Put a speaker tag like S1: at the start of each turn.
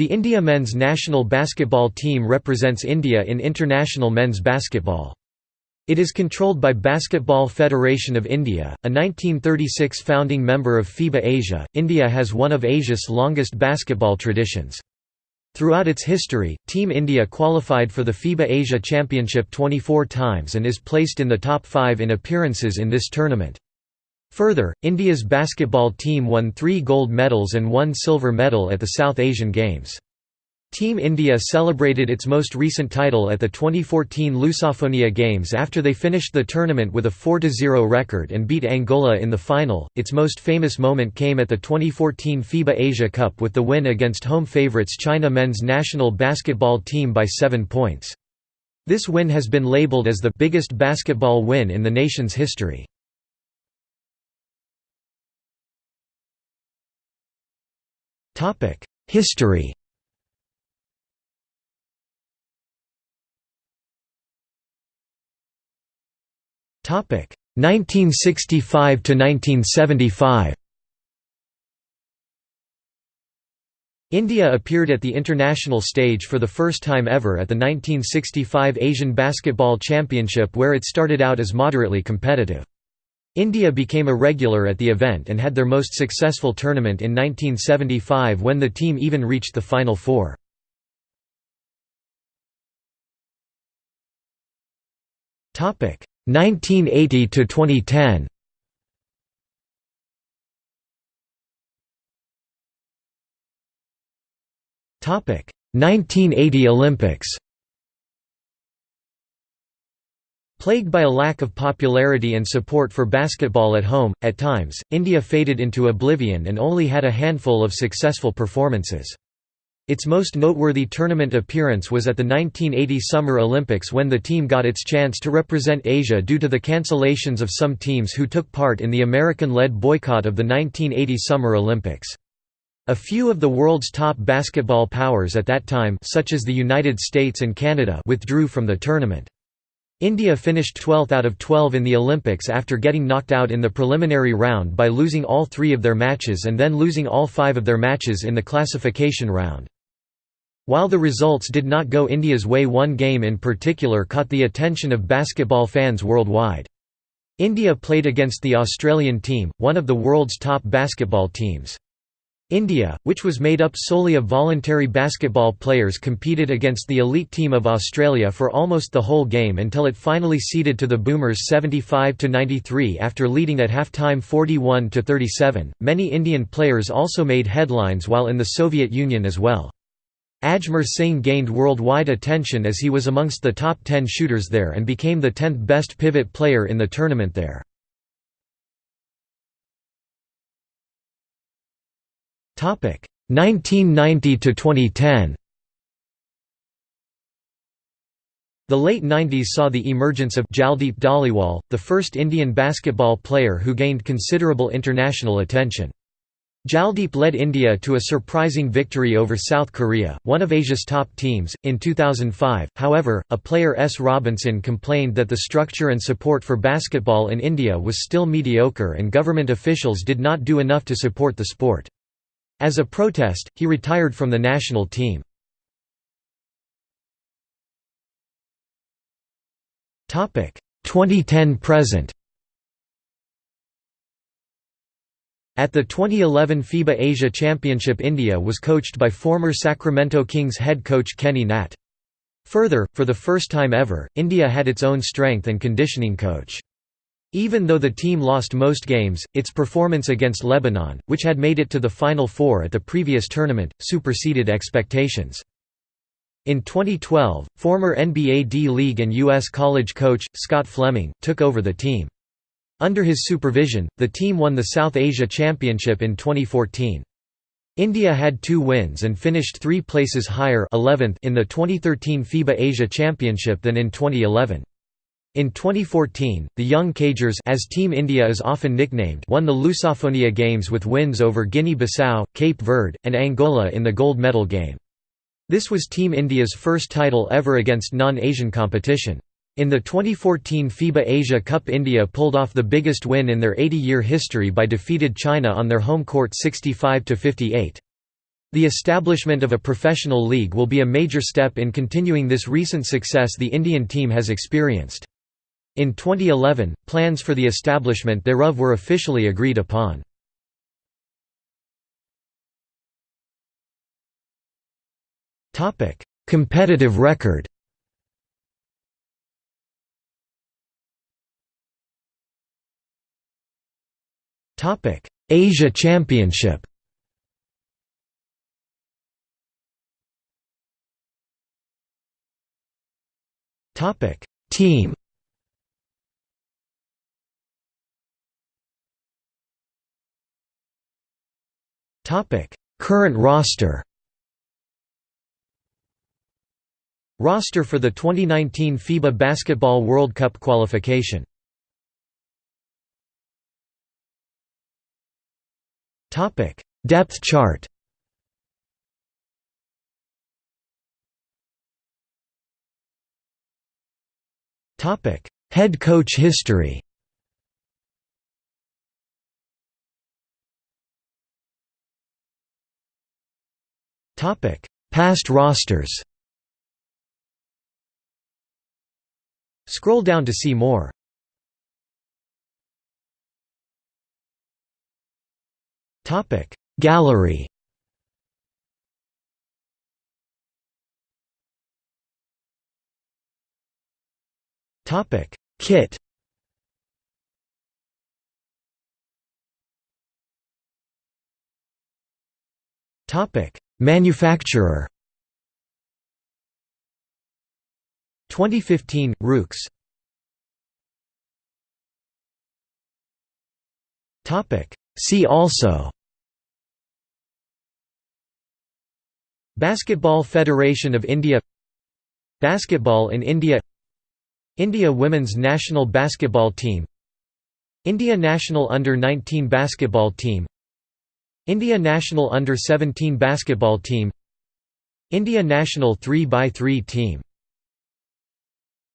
S1: The India men's national basketball team represents India in international men's basketball. It is controlled by Basketball Federation of India, a 1936 founding member of FIBA Asia. India has one of Asia's longest basketball traditions. Throughout its history, Team India qualified for the FIBA Asia Championship 24 times and is placed in the top 5 in appearances in this tournament. Further, India's basketball team won three gold medals and one silver medal at the South Asian Games. Team India celebrated its most recent title at the 2014 Lusophonia Games after they finished the tournament with a 4–0 record and beat Angola in the final. Its most famous moment came at the 2014 FIBA Asia Cup with the win against home favourites China men's national basketball team by 7 points. This win has been labelled as the biggest basketball win in the nation's history. History Topic 1965 to 1975. India appeared at the international stage for the first time ever at the 1965 Asian Basketball Championship where it started out as moderately competitive. India became a regular at the event and had their most successful tournament in 1975 when the team even reached the Final Four. Topic 1980 to 2010. Topic 1980 Olympics. Plagued by a lack of popularity and support for basketball at home, at times, India faded into oblivion and only had a handful of successful performances. Its most noteworthy tournament appearance was at the 1980 Summer Olympics when the team got its chance to represent Asia due to the cancellations of some teams who took part in the American-led boycott of the 1980 Summer Olympics. A few of the world's top basketball powers at that time such as the United States and Canada withdrew from the tournament. India finished 12th out of 12 in the Olympics after getting knocked out in the preliminary round by losing all three of their matches and then losing all five of their matches in the classification round. While the results did not go India's way one game in particular caught the attention of basketball fans worldwide. India played against the Australian team, one of the world's top basketball teams. India, which was made up solely of voluntary basketball players competed against the elite team of Australia for almost the whole game until it finally ceded to the Boomers 75–93 after leading at halftime 41–37. Many Indian players also made headlines while in the Soviet Union as well. Ajmer Singh gained worldwide attention as he was amongst the top 10 shooters there and became the 10th best pivot player in the tournament there. 1990 to 2010 The late 90s saw the emergence of Jaldeep Dhaliwal, the first Indian basketball player who gained considerable international attention. Jaldeep led India to a surprising victory over South Korea, one of Asia's top teams, in 2005. However, a player S. Robinson complained that the structure and support for basketball in India was still mediocre and government officials did not do enough to support the sport. As a protest, he retired from the national team. Topic 2010 present. At the 2011 FIBA Asia Championship India was coached by former Sacramento Kings head coach Kenny Natt. Further, for the first time ever, India had its own strength and conditioning coach. Even though the team lost most games, its performance against Lebanon, which had made it to the Final Four at the previous tournament, superseded expectations. In 2012, former NBA D-League and U.S. college coach, Scott Fleming, took over the team. Under his supervision, the team won the South Asia Championship in 2014. India had two wins and finished three places higher 11th in the 2013 FIBA Asia Championship than in 2011. In 2014, the Young Cagers as Team India is often nicknamed won the Lusophonia Games with wins over Guinea-Bissau, Cape Verde, and Angola in the gold medal game. This was Team India's first title ever against non-Asian competition. In the 2014 FIBA Asia Cup India pulled off the biggest win in their 80-year history by defeated China on their home court 65–58. The establishment of a professional league will be a major step in continuing this recent success the Indian team has experienced. In 2011, plans for the establishment thereof were officially agreed upon. Topic Competitive record Asia Championship Team. Current roster. Roster for the 2019 FIBA Basketball World Cup qualification. Topic: Depth chart. Topic: Head coach history. Past rosters. Scroll down to see more. Topic: Gallery. Topic: Kit. Topic: Manufacturer. 2015 Rooks. Topic: See also. Basketball Federation of India Basketball in India India women's national basketball team India national under-19 basketball team India national under-17 basketball team India national 3x3 team